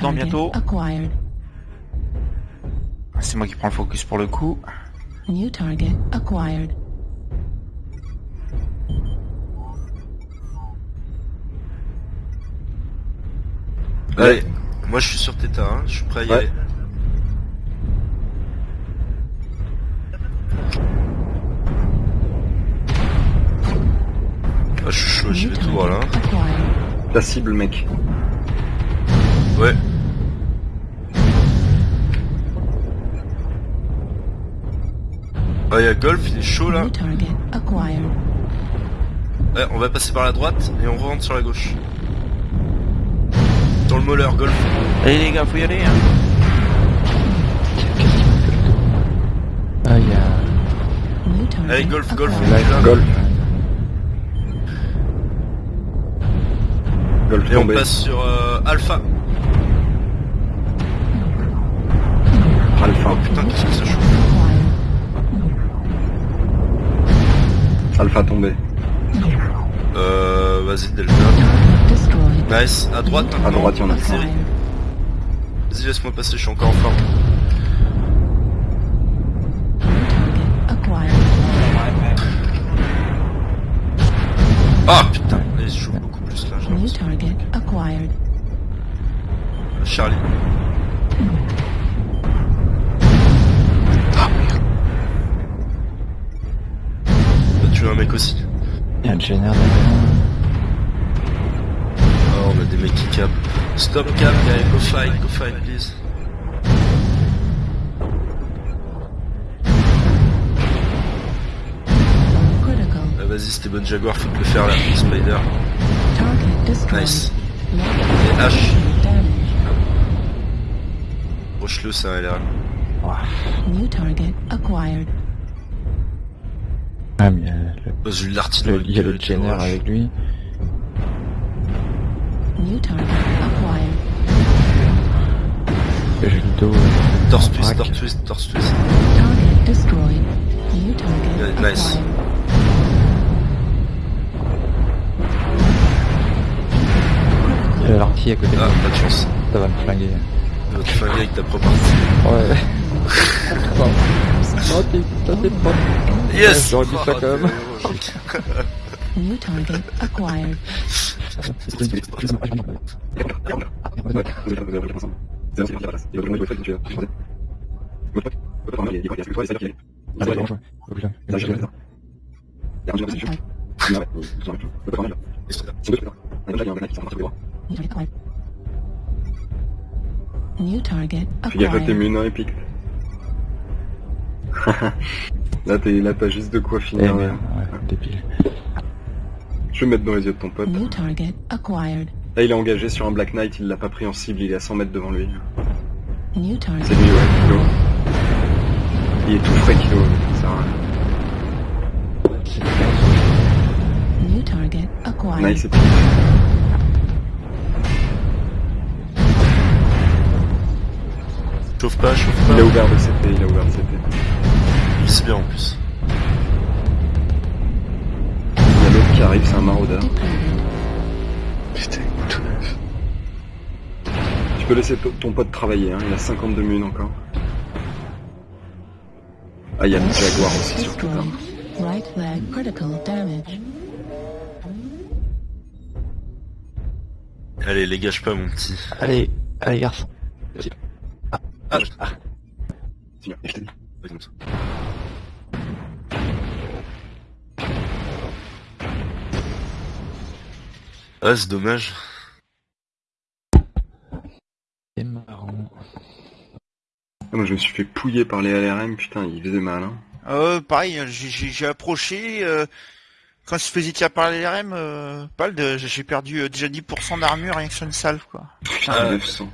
dedans bientôt. acquired. C'est moi qui prends le focus pour le coup. New target acquired. Allez, moi je suis sur Theta, hein. je suis prêt à y Ouais. aller. Ah, je suis chaud, j'y vais tout droit là. Ta cible, mec. Ouais. Ah, y'a Golf, il est chaud là. Ouais, on va passer par la droite et on rentre sur la gauche. Dans le moller, Golf. Allez les gars, faut y aller. Hein. Ah, il y a... Allez, golf, golf, acquired. on est là. Golf. Golf Et on passe sur euh, Alpha. Alpha. Oh putain, qu'est-ce que c'est chaud. Alpha tombé. Euh, vas-y, Delta. Nice. À droite. À droite, il y en a. Vas-y, laisse-moi passer, je suis encore en forme. Ah putain, il se chauffe beaucoup plus là. j'ai New l'impression. target acquired. Charlie. Ah Un mec aussi. Il y a un. Ah, on a des mecs qui cap. Stop cap, guys, go fight, go fight, please. Ah, vas-y, c'était bonne Jaguar, faut te le faire là, Spider. Nice. Et H. Roche-le, ça a l'air. New target acquired. Ah, mais il y a le, Bah, il y a le général avec lui. New target acquired. J'ai le dos. euh, Torse twist, torse twist, torse twist. Target destroyed. New target Yeah, nice. acquired. Il y a l'artille à côté de Ah, pas de chance. Ça va me flinguer. Il va te flinguer avec ta propre. Ouais. non, t'es, pas. Yes J'aurais dit ça Oh, quand même. t'es héroïque. New target acquired. New target Fais gaffe à tes acquired. munes épiques. là, t'es, là, t'as juste de quoi Eh finir. merde, là. ouais, débile. Je vais mettre dans les yeux de ton pote. New target acquired. Là, il est engagé sur un Black Knight, il l'a pas pris en cible, il est à 100 mètres devant lui. New target. C'est lui, ouais, Kilo. Il est tout frais, Kilo. Ça sert à rien. New target acquired. Nice, et. Chauffe pas, chauffe Il a ouvert le CP, il a ouvert le CP. C'est bien en plus. Il y a l'autre qui arrive, c'est un maraudeur. Putain, tout neuf. Tu peux laisser to- ton pote travailler, hein, il a 52 munes encore. Ah, il y a le Jaguar aussi surtout. Destroyed. Right leg critical damage. Allez, les gâche pas, mon petit. Allez, allez, garçon. Ah, Tiens, je t'ai dit. Ouais, comme ça. Ah, c'est dommage. C'est marrant. Ah, moi je me suis fait pouiller par les LRM, putain, il faisait mal. Hein. Euh, pareil, j'ai- j'ai approché. euh, quand je faisais tirer par les RM, euh, j'ai perdu euh, déjà 10% d'armure rien que sur une salve quoi. Putain, Ah. 900.